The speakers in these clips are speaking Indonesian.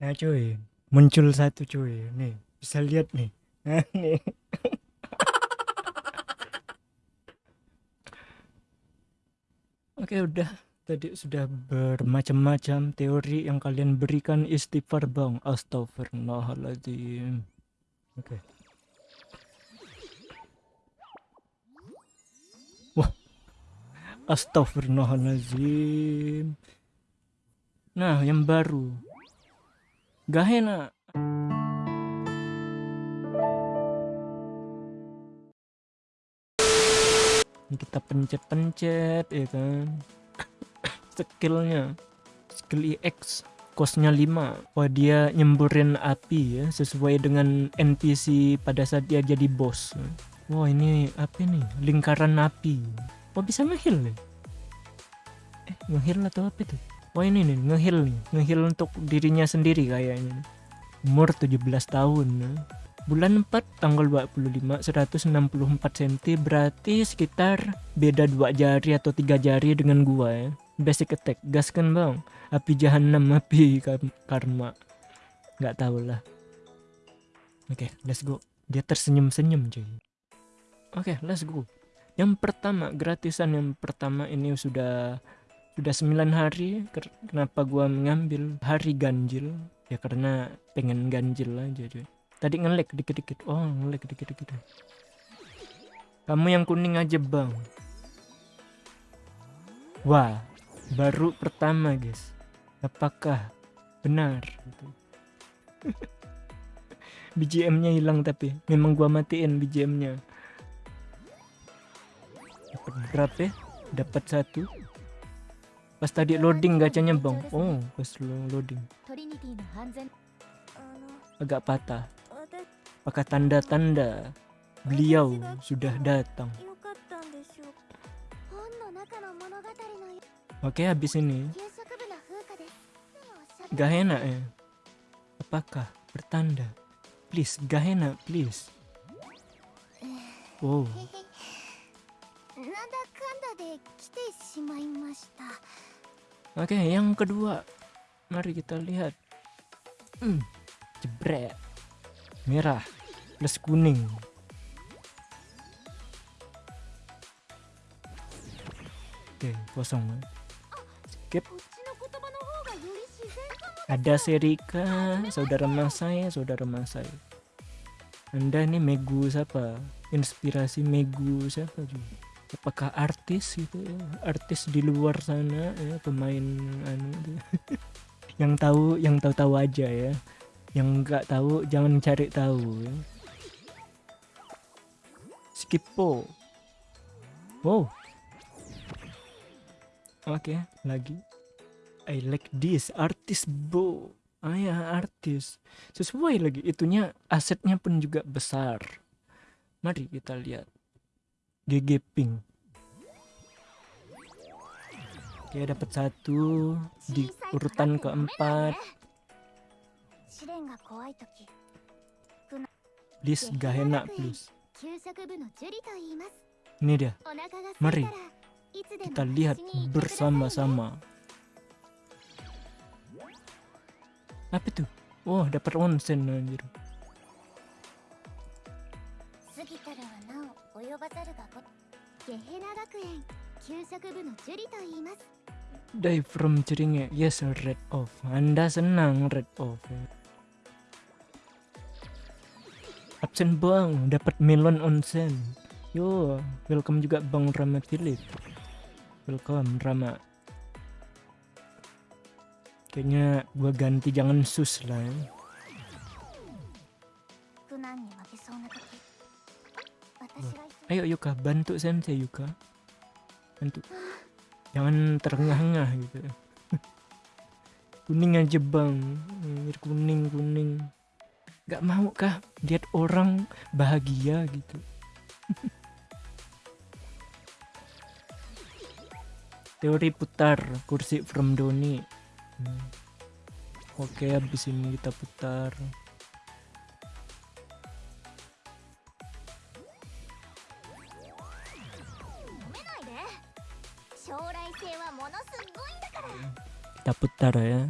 Nah cuy, muncul satu cuy. Nih, bisa lihat nih. Nah, nih. Oke udah. Tadi sudah bermacam-macam teori yang kalian berikan istighfar bang. Astagfirullahaladzim oke. Wah. Astagfirullahaladzim nah yang baru gak enak ini kita pencet-pencet ya kan? Skillnya. Skill EX kosnya 5 wah dia nyemburin api ya sesuai dengan NPC pada saat dia jadi bos. Wah ini apa nih lingkaran api. Wah bisa ngehil nih? Eh ngehil atau apa tuh wah ini nih ngehil nih. Ngehil untuk dirinya sendiri kayaknya. Umur 17 tahun. Bulan 4 tanggal 25 164 cm berarti sekitar beda dua jari atau tiga jari dengan gua ya. Basic attack gaskan bang. Api jahanam api karma. Nggak tahu lah. Oke okay, let's go. Dia tersenyum senyum cuy. Oke okay, let's go. Yang pertama gratisan yang pertama ini sudah sudah 9 hari kenapa gua mengambil hari ganjil ya karena pengen ganjil aja cuy Tadi ngelek dikit-dikit. Oh, ngelek dikit-dikit. Kamu yang kuning aja, Bang. Wah, baru pertama, guys. Apakah benar? BGM-nya hilang tapi memang gua matiin BGM-nya. Dapat berapa ya? Dapat satu. Pas tadi loading gacanya bang. Oh, pas loading. Agak patah pakai tanda-tanda beliau sudah datang. Oke, habis ini. Gak enak ya? Apakah bertanda? Please, gak enak, please. Wow. Oke, yang kedua. Mari kita lihat. Hmm, jebret merah plus kuning. Oke kosong. Skip. Ada Serika saudara mas saya saudara saya. Anda ini Megu siapa? Inspirasi Megu siapa juga apakah artis gitu ya artis di luar sana ya pemain anu yang tahu yang tahu-tahu aja ya. Yang nggak tahu jangan cari tahu ya. Skippo wow. Oke okay, lagi. I like this artis bo ah ya artis. Sesuai lagi itunya asetnya pun juga besar. Mari kita lihat GG Pink. Oke dapat satu di urutan keempat. Please gak enak please. Ini dia. Mari. Kita lihat bersama-sama. Apa itu? Oh dapat onsen anjir Die from Jeringe Yes red off Anda senang red off absen bang dapat melon onsen. Yo welcome juga bang Rama Philip. Welcome Rama. Kayaknya gua ganti jangan sus lah ya. Ayo Yuka, bantu sensei Yuka. Bantu. Jangan terengah-engah gitu. kuning aja bang, kuning kuning gak mau kah lihat orang bahagia gitu teori putar kursi from Doni hmm. oke habis ini kita putar putar ya.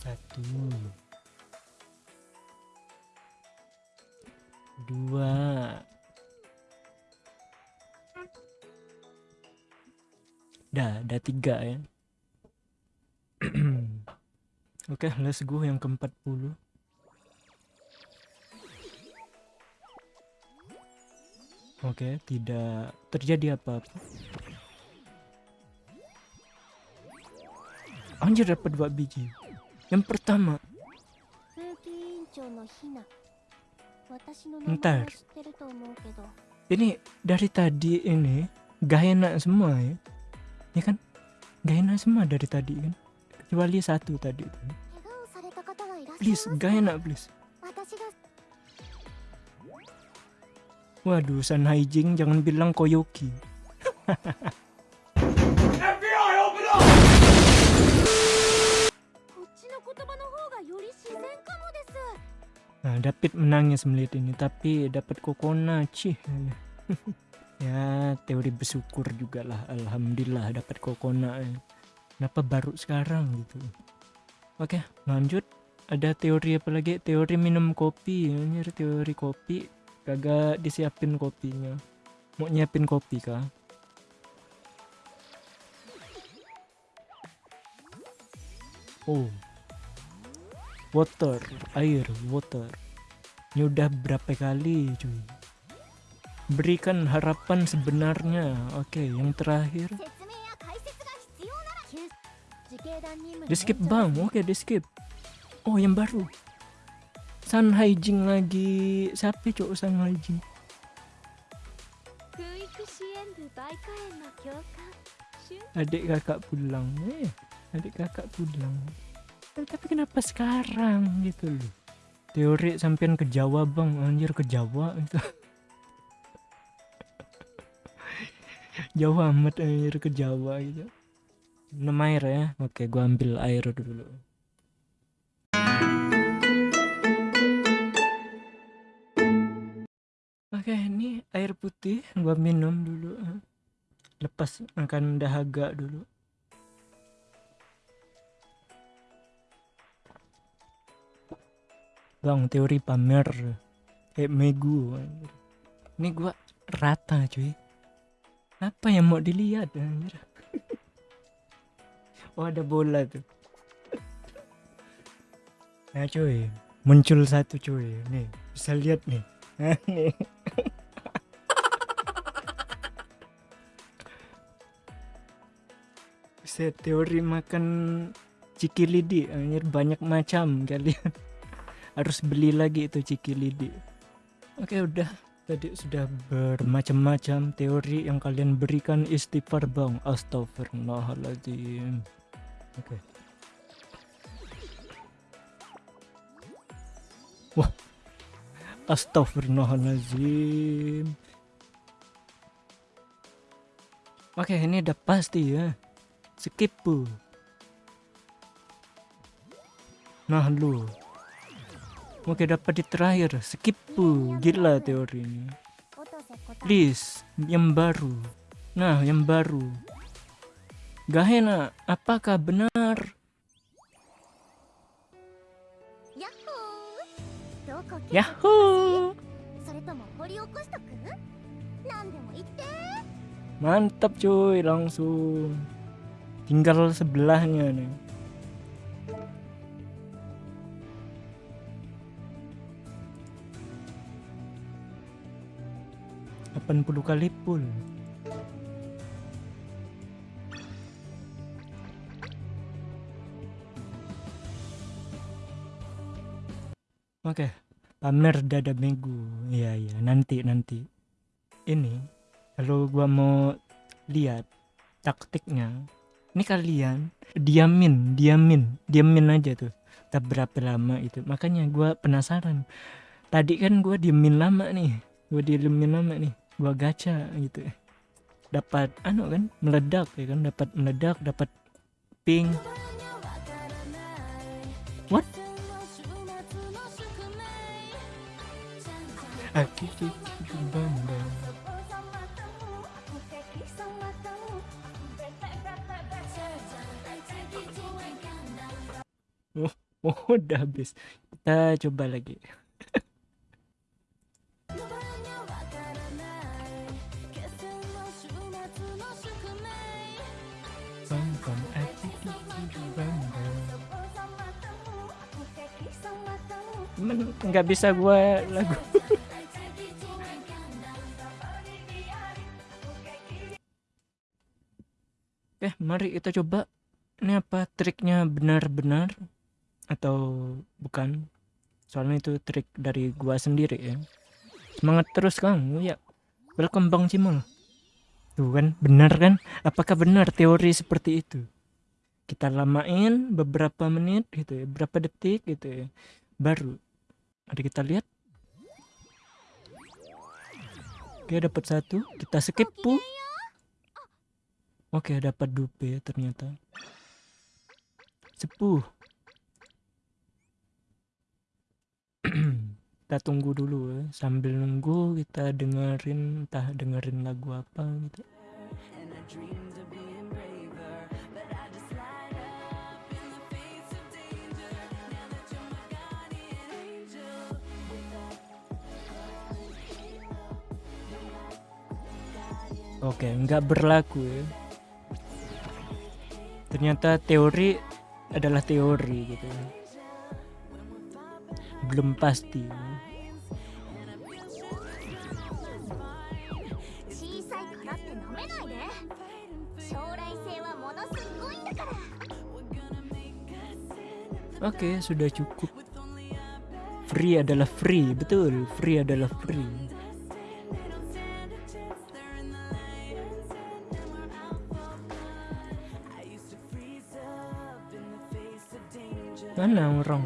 Satu. Dua. Dah ada tiga ya. Oke okay, let's go yang ke 40 Oke, tidak terjadi apa-apa. Anjir dapat dua biji. Yang pertama. Ntar. Ini dari tadi ini gak enak semua ya. Ya kan? Gak enak semua dari tadi kan? Kecuali satu tadi. Please, gak enak please. Waduh, San Haijing jangan bilang Koyoki. FBI, open up! Nah, David menangis melihat ini, tapi dapat kokona, cih. ya, teori bersyukur juga lah. Alhamdulillah dapat kokona. Kenapa baru sekarang gitu? Oke, lanjut. Ada teori apa lagi? Teori minum kopi. Ini teori kopi kagak disiapin kopinya. Mau nyiapin kopi kah? Oh. Water air water. Ini udah berapa kali cuy? Berikan harapan sebenarnya. Oke okay, yang terakhir. Di skip bang. Oke okay, di skip. Oh yang baru Sun Haijing lagi. Siapa cowok Sun Haijing? Adik kakak pulang eh. Adik kakak pulang. Eh, tapi kenapa sekarang? Gitu loh. Teori sampean ke Jawa bang. Anjir ke Jawa itu. Jawa amat anjir ke Jawa gitu. Minum air ya. Oke gua ambil air dulu Oke, ini air putih gua minum dulu. Lepas akan dahaga dulu. Bang, teori pamer kayak megu. Ini gua rata, cuy. Apa yang mau dilihat anjir? oh, ada bola tuh. Nah, cuy, muncul satu cuy. Nih, bisa lihat nih. Nih. Teori makan cikilidi anjir banyak macam kalian. Harus beli lagi itu cikilidi. Oke udah tadi sudah bermacam-macam teori yang kalian berikan istighfar bang astagfirullahaladzim oke wah Astagfirullahaladzim Oke ini udah pasti ya. Skip bu. Nah lu. Oke dapat di terakhir. Skip bu. Gila teori ini. Please Yang baru. Nah yang baru. Gahena Apakah benar? Yahoo! Mantap cuy, langsung. Tinggal sebelahnya nih. Delapan puluh kali pun. Oke. Pamer dada minggu. Iya iya. Nanti nanti. Ini kalau gua mau lihat taktiknya ini kalian diamin diamin diamin aja tuh. Tak berapa lama itu. Makanya gua penasaran. Tadi kan gua diamin lama nih. Gua diamin lama nih. Gua gacha gitu. Dapat anu kan meledak ya kan? Dapat meledak dapat ping what Aki Oh, oh udah habis. Kita coba lagi. nggak bisa gua lagu mari kita coba. Ini apa triknya benar-benar atau bukan? Soalnya itu trik dari gua sendiri ya. Semangat terus Kang. Ya. Welcome Bang Cimol. Tuh kan, benar kan? Apakah benar teori seperti itu? Kita lamain beberapa menit gitu ya, berapa detik gitu ya. Baru ada kita lihat. Oke, dapat satu. Kita skip, pu. Oke, dapat dupe ternyata. Sepuh. kita tunggu dulu ya. Sambil nunggu kita dengerin entah dengerin lagu apa gitu. Oke, nggak berlaku ya ternyata teori adalah teori gitu belum pasti Oke, okay, sudah cukup. Free adalah free, betul. Free adalah free. Mana orang?